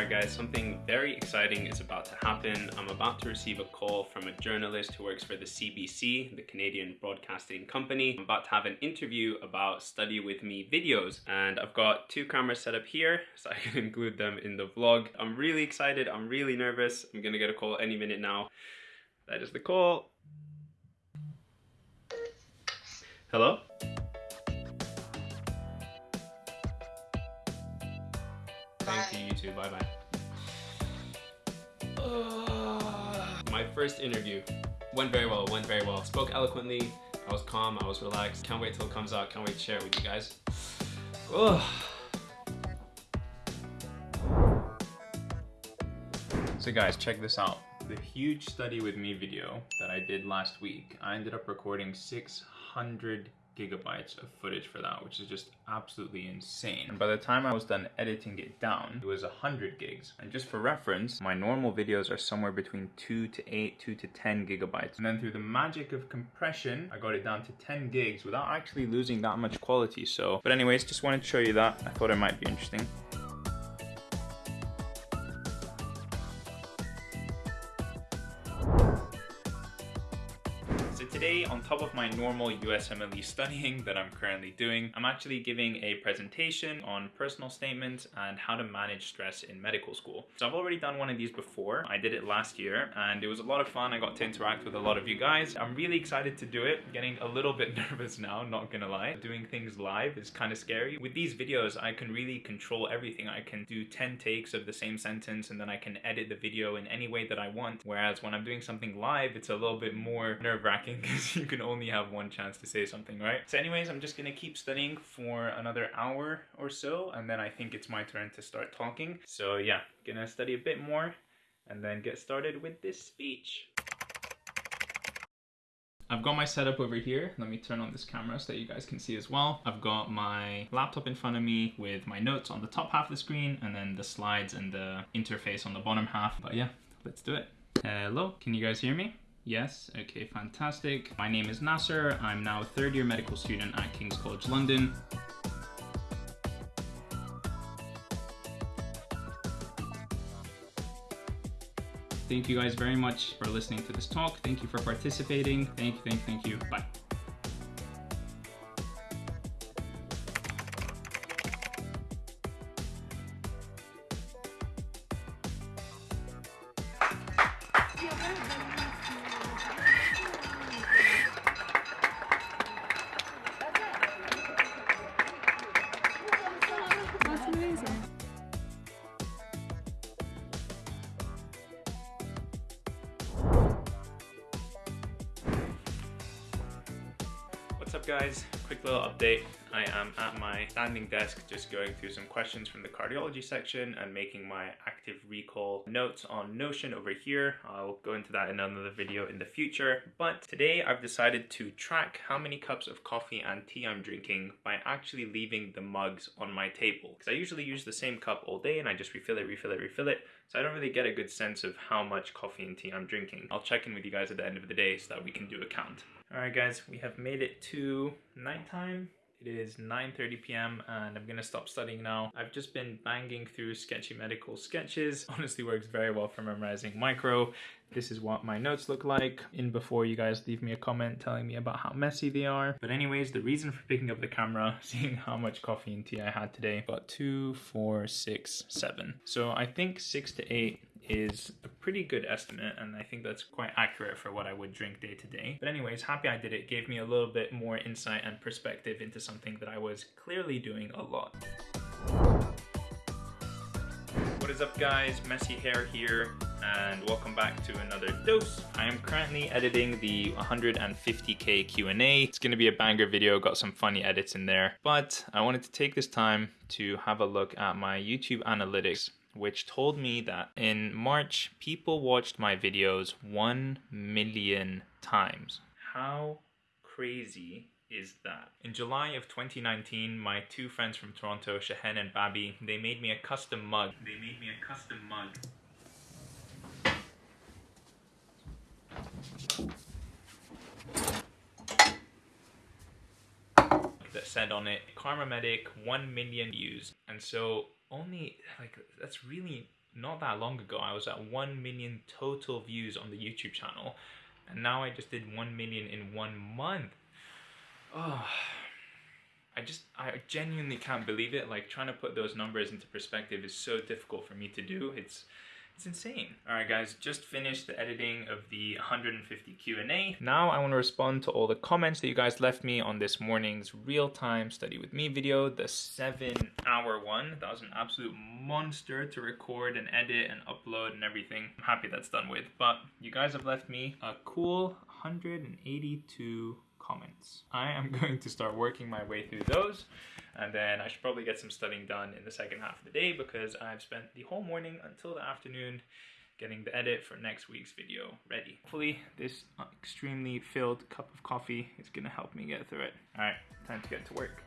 Alright guys, something very exciting is about to happen. I'm about to receive a call from a journalist who works for the CBC, the Canadian Broadcasting Company. I'm about to have an interview about study with me videos and I've got two cameras set up here so I can include them in the vlog. I'm really excited, I'm really nervous. I'm gonna get a call any minute now. That is the call. Hello? Thank you, you too. Bye bye. my first interview went very well, went very well. Spoke eloquently, I was calm, I was relaxed. Can't wait till it comes out, can't wait to share it with you guys. So guys, check this out. The huge study with me video that I did last week, I ended up recording 600 gigabytes of footage for that, which is just absolutely insane. And by the time I was done editing it down, it was 100 gigs. And just for reference, my normal videos are somewhere between 2 to 8, 2 to 10 gigabytes. And then through the magic of compression, I got it down to 10 gigs without actually losing that much quality. So, but anyways, just wanted to show you that. I thought it might be interesting. Today, on top of my normal USMLE studying that I'm currently doing, I'm actually giving a presentation on personal statements and how to manage stress in medical school. So I've already done one of these before. I did it last year and it was a lot of fun. I got to interact with a lot of you guys. I'm really excited to do it. Getting a little bit nervous now, not gonna lie. Doing things live is kind of scary. With these videos, I can really control everything. I can do 10 takes of the same sentence and then I can edit the video in any way that I want. Whereas when I'm doing something live, it's a little bit more nerve-wracking you can only have one chance to say something, right? So anyways, I'm just gonna keep studying for another hour or so, and then I think it's my turn to start talking. So yeah, gonna study a bit more and then get started with this speech. I've got my setup over here. Let me turn on this camera so that you guys can see as well. I've got my laptop in front of me with my notes on the top half of the screen and then the slides and the interface on the bottom half. But yeah, let's do it. Hello, can you guys hear me? Yes, okay, fantastic. My name is Nasser. I'm now a third year medical student at King's College London. Thank you guys very much for listening to this talk. Thank you for participating. Thank you, thank you, thank you. Bye. What's up guys? Quick little update. I am at my standing desk just going through some questions from the cardiology section and making my active recall notes on Notion over here. I'll go into that in another video in the future. But today I've decided to track how many cups of coffee and tea I'm drinking by actually leaving the mugs on my table. Because I usually use the same cup all day and I just refill it, refill it, refill it. So I don't really get a good sense of how much coffee and tea I'm drinking. I'll check in with you guys at the end of the day so that we can do a count. Alright guys, we have made it to nighttime. It is 9.30 p.m. and I'm gonna stop studying now. I've just been banging through sketchy medical sketches. Honestly works very well for memorizing micro. This is what my notes look like. In before you guys leave me a comment telling me about how messy they are. But anyways, the reason for picking up the camera, seeing how much coffee and tea I had today, about two, four, six, seven. So I think six to eight is a pretty good estimate and I think that's quite accurate for what I would drink day to day. But anyways, happy I did it. Gave me a little bit more insight and perspective into something that I was clearly doing a lot. What is up guys? Messy hair here and welcome back to another dose. I am currently editing the 150k Q&A. It's gonna be a banger video, got some funny edits in there, but I wanted to take this time to have a look at my YouTube analytics which told me that in March, people watched my videos 1 million times. How crazy is that? In July of 2019, my two friends from Toronto, Shahen and Babi, they made me a custom mug. They made me a custom mug. that said on it, KharmaMedic, 1 million views. And so only, like, that's really not that long ago. I was at 1 million total views on the YouTube channel. And now I just did 1 million in one month. Oh, I just, I genuinely can't believe it. Like trying to put those numbers into perspective is so difficult for me to do. It's, it's insane. All right, guys, just finished the editing of the 150 Q&A. Now I want to respond to all the comments that you guys left me on this morning's real-time study with me video, the seven hour one. That was an absolute monster to record and edit and upload and everything. I'm happy that's done with, but you guys have left me a cool 182 comments. I am going to start working my way through those and then I should probably get some studying done in the second half of the day because I've spent the whole morning until the afternoon getting the edit for next week's video ready. Hopefully this extremely filled cup of coffee is gonna help me get through it. All right, time to get to work.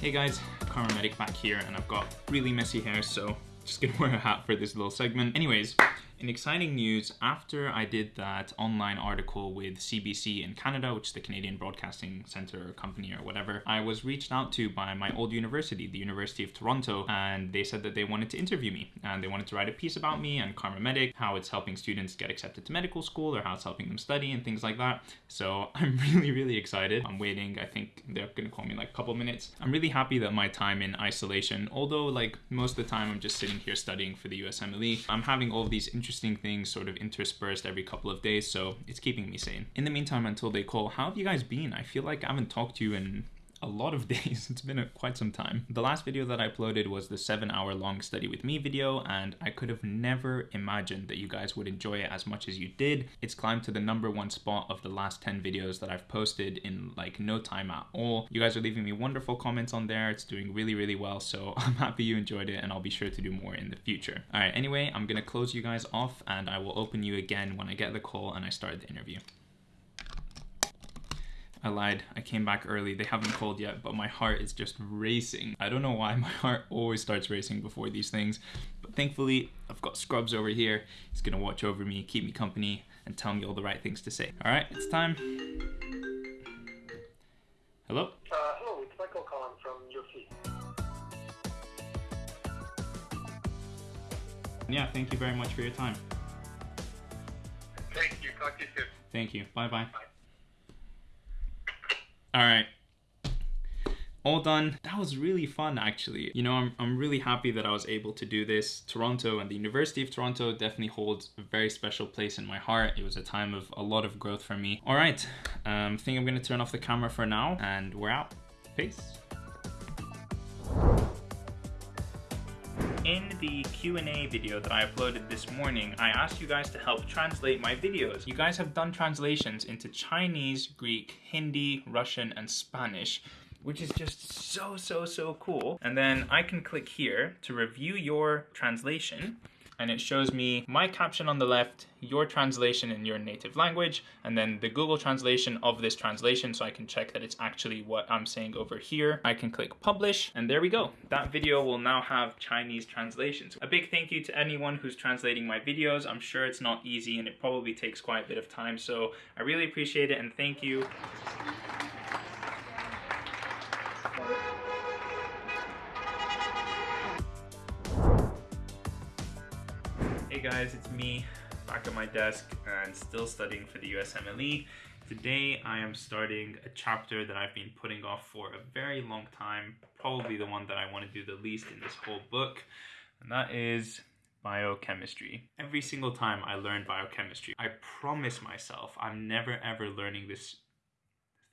Hey guys, KharmaMedic back here and I've got really messy hair so just gonna wear a hat for this little segment. Anyways, in exciting news, after I did that online article with CBC in Canada, which is the Canadian Broadcasting Centre or company or whatever, I was reached out to by my old university, the University of Toronto, and they said that they wanted to interview me and they wanted to write a piece about me and KharmaMedic, how it's helping students get accepted to medical school or how it's helping them study and things like that. So I'm really, really excited. I'm waiting. I think they're gonna call me like a couple minutes. I'm really happy that my time in isolation, although like most of the time I'm just sitting here studying for the USMLE, I'm having all these interesting things sort of interspersed every couple of days, so it's keeping me sane. In the meantime, until they call, how have you guys been? I feel like I haven't talked to you in a lot of days. It's been a, quite some time. The last video that I uploaded was the seven hour long study with me video and I could have never imagined that you guys would enjoy it as much as you did. It's climbed to the number one spot of the last 10 videos that I've posted in like no time at all. You guys are leaving me wonderful comments on there. It's doing really, really well. So I'm happy you enjoyed it and I'll be sure to do more in the future. All right, anyway, I'm gonna close you guys off and I will open you again when I get the call and I start the interview. I lied. I came back early. They haven't called yet, but my heart is just racing. I don't know why my heart always starts racing before these things, but thankfully I've got Scrubs over here. He's gonna watch over me, keep me company, and tell me all the right things to say. All right, it's time. Hello? Uh, hello, it's Michael calling from U of T. Yeah, thank you very much for your time. Thank you. Talk to you soon. Thank you. Bye-bye. Bye. All right. All done. That was really fun, actually. You know, I'm, I'm really happy that I was able to do this. Toronto and the University of Toronto definitely holds a very special place in my heart. It was a time of a lot of growth for me. All right, um, think I'm gonna turn off the camera for now and we're out. Peace. In the Q&A video that I uploaded this morning, I asked you guys to help translate my videos. You guys have done translations into Chinese, Greek, Hindi, Russian, and Spanish, which is just so, so, so cool. And then I can click here to review your translation and it shows me my caption on the left, your translation in your native language, and then the Google translation of this translation so I can check that it's actually what I'm saying over here. I can click publish, and there we go. That video will now have Chinese translations. A big thank you to anyone who's translating my videos. I'm sure it's not easy and it probably takes quite a bit of time, so I really appreciate it and thank you. Hey guys, it's me back at my desk and still studying for the USMLE. Today I am starting a chapter that I've been putting off for a very long time, probably the one that I want to do the least in this whole book, and that is biochemistry. Every single time I learn biochemistry, I promise myself I'm never ever learning this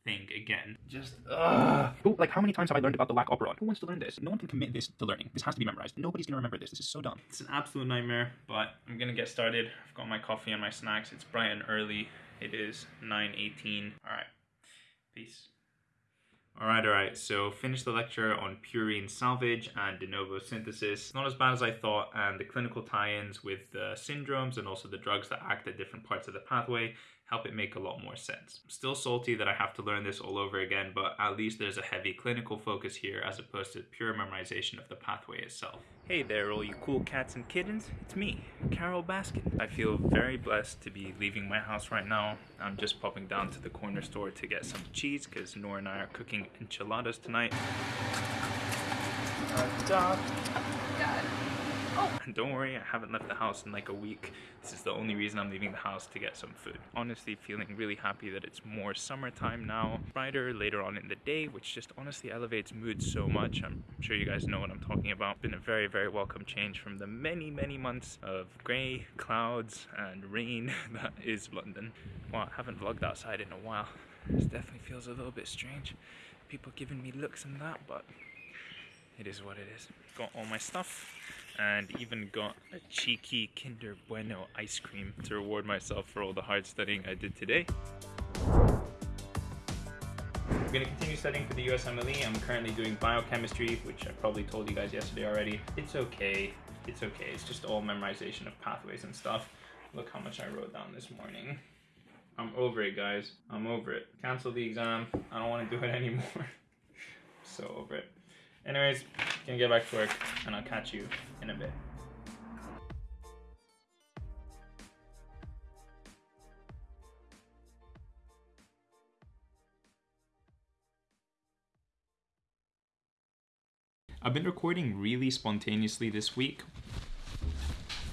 thing again. Just ugh. Who, like, how many times have I learned about the lac operon? Who wants to learn this? No one can commit this to learning. This has to be memorized. Nobody's gonna remember this. This is so dumb. It's an absolute nightmare, but I'm gonna get started. I've got my coffee and my snacks. It's bright and early. It is 9.18. All right, peace. All right, all right, so finished the lecture on purine salvage and de novo synthesis. Not as bad as I thought, and the clinical tie-ins with the syndromes and also the drugs that act at different parts of the pathway help it make a lot more sense. Still salty that I have to learn this all over again, but at least there's a heavy clinical focus here as opposed to pure memorization of the pathway itself. Hey there, all you cool cats and kittens. It's me, Carole Baskin. I feel very blessed to be leaving my house right now. I'm just popping down to the corner store to get some cheese because Nora and I are cooking enchiladas tonight. Don't worry, I haven't left the house in like a week. This is the only reason I'm leaving the house to get some food. Honestly, feeling really happy that it's more summertime now, brighter later on in the day, which just honestly elevates mood so much. I'm sure you guys know what I'm talking about. Been a very, very welcome change from the many, many months of grey, clouds, and rain that is London. Well, I haven't vlogged outside in a while. This definitely feels a little bit strange. People giving me looks and that, but it is what it is. Got all my stuff and even got a cheeky Kinder Bueno ice cream to reward myself for all the hard studying I did today. I'm gonna continue studying for the USMLE. I'm currently doing biochemistry, which I probably told you guys yesterday already. It's okay. It's okay. It's just all memorization of pathways and stuff. Look how much I wrote down this morning. I'm over it, guys. I'm over it. Cancel the exam. I don't want to do it anymore. so over it. Anyways, gonna get back to work and I'll catch you in a bit. I've been recording really spontaneously this week.